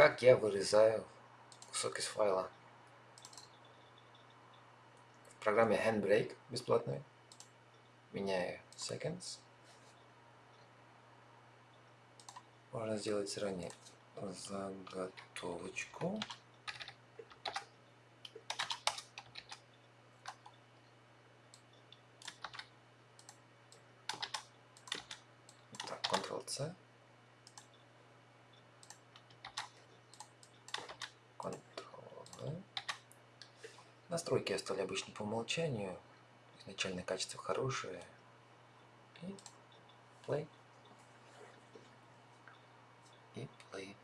как я вырезаю кусок из файла. В программе Handbrake бесплатной меняю seconds. Можно сделать заранее заготовочку. Так, Ctrl-C. Настройки оставили обычно по умолчанию. Изначальное качество хорошее. И play. И play.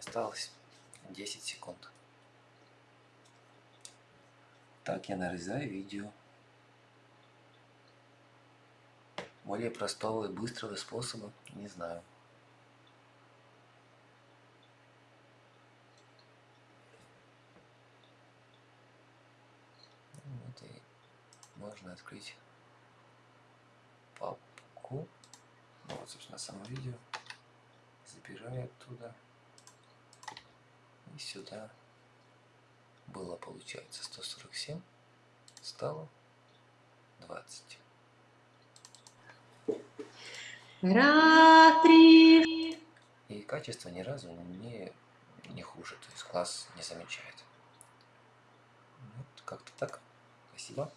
Осталось 10 секунд. Так я нарезаю видео. Более простого и быстрого способа не знаю. Вот и можно открыть папку. Ну, вот, собственно, само видео. Забираю оттуда. И сюда было, получается, 147. Стало 20. Раз, три. И качество ни разу не, не хуже, то есть класс не замечает. Вот как-то так. Спасибо.